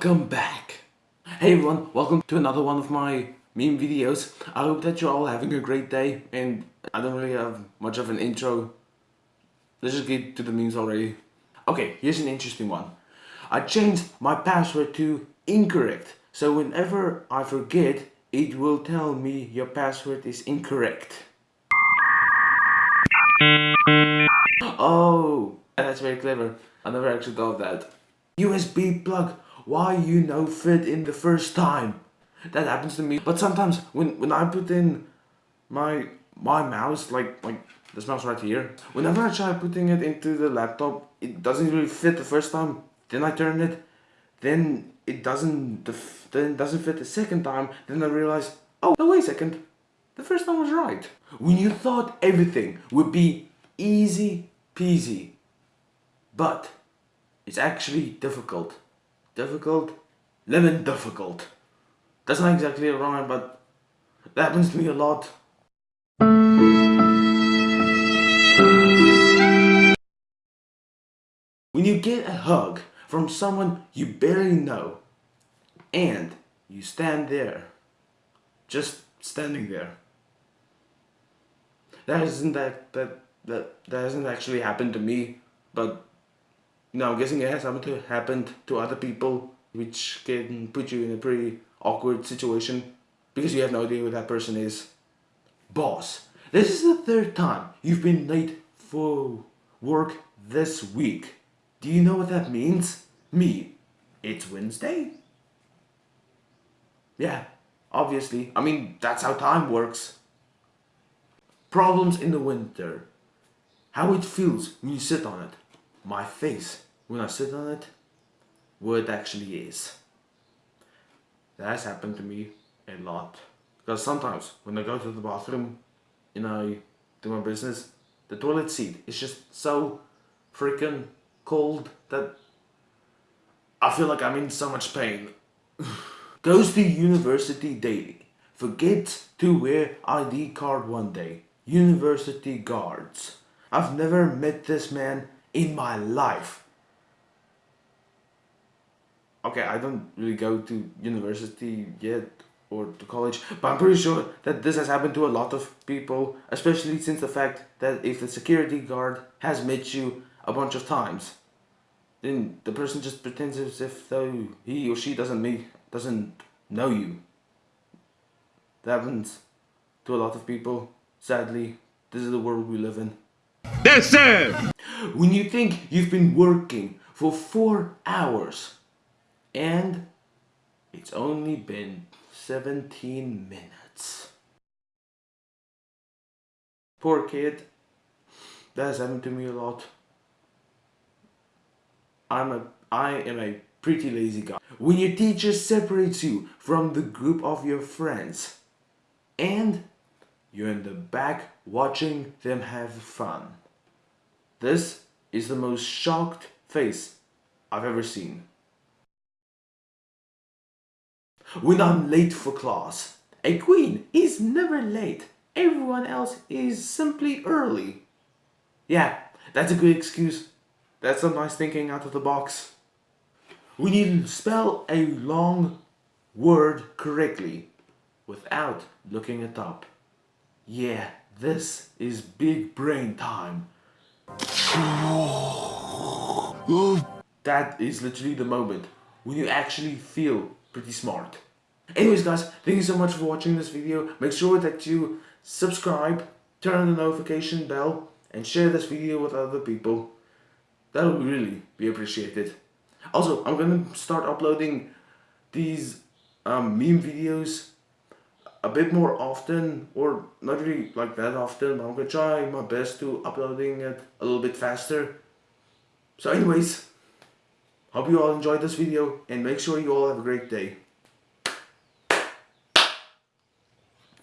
Welcome back! Hey everyone, welcome to another one of my meme videos. I hope that you're all having a great day and I don't really have much of an intro. Let's just get to the memes already. Okay, here's an interesting one. I changed my password to incorrect. So whenever I forget, it will tell me your password is incorrect. Oh, that's very clever. I never actually thought of that. USB plug, why you no fit in the first time? That happens to me. But sometimes when, when I put in my my mouse, like like this mouse right here, whenever I try putting it into the laptop, it doesn't really fit the first time. Then I turn it, then it doesn't then it doesn't fit the second time. Then I realize, oh, no, wait a second, the first time was right. When you thought everything would be easy peasy, but it's actually difficult. Difficult? Lemon difficult. That's not exactly a rhyme, but that happens to me a lot. When you get a hug from someone you barely know and you stand there, just standing there. That isn't that that that that hasn't actually happened to me, but now, I'm guessing it has happened to, happened to other people, which can put you in a pretty awkward situation because you have no idea who that person is. Boss, this is the third time you've been late for work this week. Do you know what that means? Me, it's Wednesday? Yeah, obviously. I mean, that's how time works. Problems in the winter. How it feels when you sit on it my face when I sit on it what it actually is. That has happened to me a lot. Because sometimes when I go to the bathroom and I do my business, the toilet seat is just so freaking cold that I feel like I'm in so much pain. Goes to university daily. Forget to wear ID card one day. University guards. I've never met this man in my life. Okay, I don't really go to university yet or to college, but I'm pretty sure that this has happened to a lot of people, especially since the fact that if the security guard has met you a bunch of times, then the person just pretends as if though he or she doesn't meet, doesn't know you. That happens to a lot of people. Sadly, this is the world we live in. Yes, sir! When you think you've been working for four hours and it's only been 17 minutes. Poor kid. That has happened to me a lot. I'm a I am a pretty lazy guy. When your teacher separates you from the group of your friends and you're in the back watching them have fun. This is the most shocked face I've ever seen. When I'm late for class, a queen is never late. Everyone else is simply early. Yeah, that's a good excuse. That's some nice thinking out of the box. We need to spell a long word correctly without looking it up. Yeah, this is big brain time. That is literally the moment when you actually feel pretty smart. Anyways guys, thank you so much for watching this video. Make sure that you subscribe, turn on the notification bell, and share this video with other people. That would really be appreciated. Also, I'm gonna start uploading these um, meme videos a bit more often or not really like that often I'm gonna try my best to uploading it a little bit faster. So anyways hope you all enjoyed this video and make sure you all have a great day